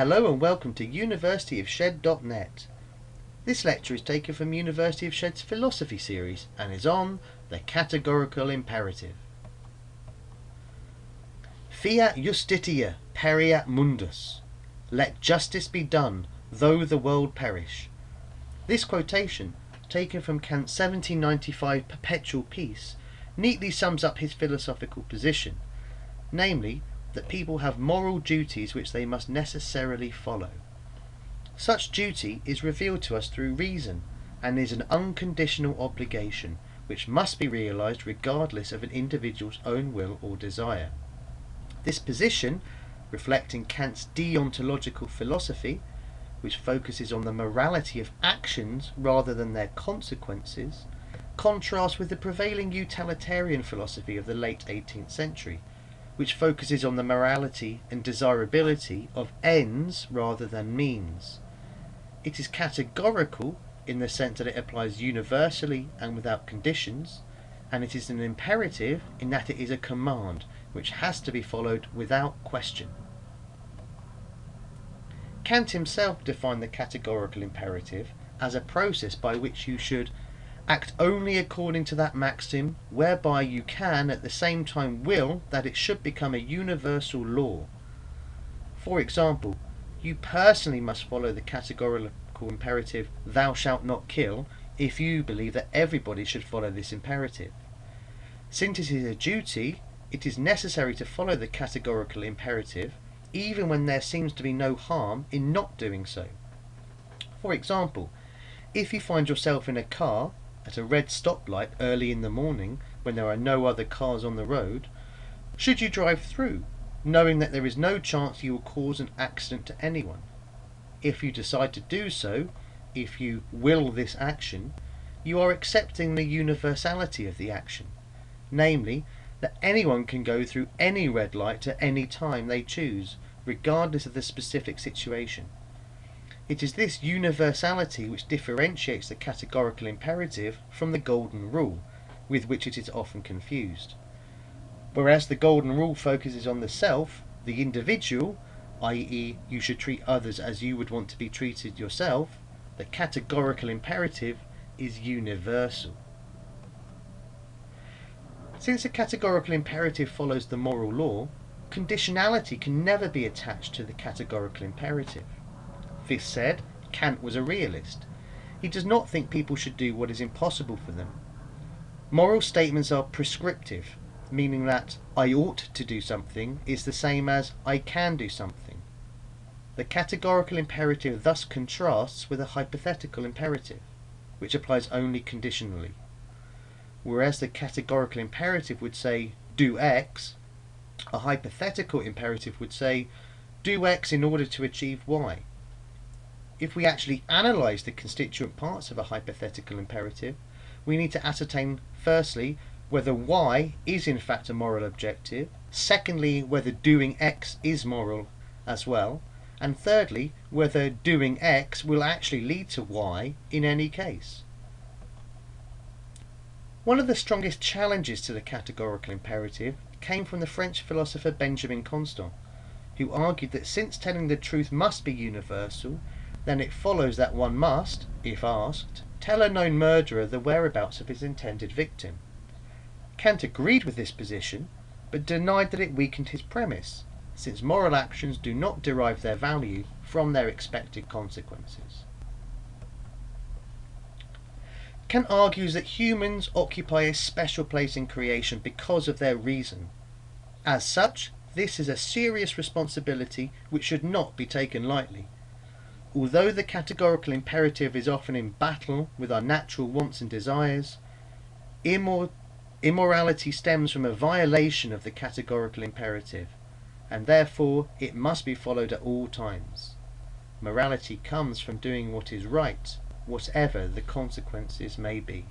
Hello and welcome to universityofshed.net. This lecture is taken from University of Shed's philosophy series and is on the categorical imperative. Fiat justitia pereat mundus. Let justice be done, though the world perish. This quotation, taken from Kant's 1795 Perpetual Peace, neatly sums up his philosophical position, namely that people have moral duties which they must necessarily follow. Such duty is revealed to us through reason and is an unconditional obligation which must be realized regardless of an individual's own will or desire. This position, reflecting Kant's deontological philosophy, which focuses on the morality of actions rather than their consequences, contrasts with the prevailing utilitarian philosophy of the late 18th century, which focuses on the morality and desirability of ends rather than means. It is categorical in the sense that it applies universally and without conditions, and it is an imperative in that it is a command which has to be followed without question. Kant himself defined the categorical imperative as a process by which you should Act only according to that maxim, whereby you can at the same time will that it should become a universal law. For example, you personally must follow the categorical imperative, thou shalt not kill, if you believe that everybody should follow this imperative. Since it is a duty, it is necessary to follow the categorical imperative, even when there seems to be no harm in not doing so. For example, if you find yourself in a car at a red stoplight early in the morning when there are no other cars on the road, should you drive through, knowing that there is no chance you will cause an accident to anyone? If you decide to do so, if you will this action, you are accepting the universality of the action, namely, that anyone can go through any red light at any time they choose, regardless of the specific situation. It is this universality which differentiates the categorical imperative from the golden rule, with which it is often confused. Whereas the golden rule focuses on the self, the individual, i.e. you should treat others as you would want to be treated yourself, the categorical imperative is universal. Since the categorical imperative follows the moral law, conditionality can never be attached to the categorical imperative. This said, Kant was a realist. He does not think people should do what is impossible for them. Moral statements are prescriptive, meaning that I ought to do something is the same as I can do something. The categorical imperative thus contrasts with a hypothetical imperative, which applies only conditionally. Whereas the categorical imperative would say, do X, a hypothetical imperative would say, do X in order to achieve Y if we actually analyse the constituent parts of a hypothetical imperative, we need to ascertain firstly whether y is in fact a moral objective, secondly whether doing x is moral as well, and thirdly whether doing x will actually lead to y in any case. One of the strongest challenges to the categorical imperative came from the French philosopher Benjamin Constant, who argued that since telling the truth must be universal, then it follows that one must, if asked, tell a known murderer the whereabouts of his intended victim. Kant agreed with this position, but denied that it weakened his premise, since moral actions do not derive their value from their expected consequences. Kant argues that humans occupy a special place in creation because of their reason. As such, this is a serious responsibility which should not be taken lightly. Although the categorical imperative is often in battle with our natural wants and desires, immor immorality stems from a violation of the categorical imperative, and therefore it must be followed at all times. Morality comes from doing what is right, whatever the consequences may be.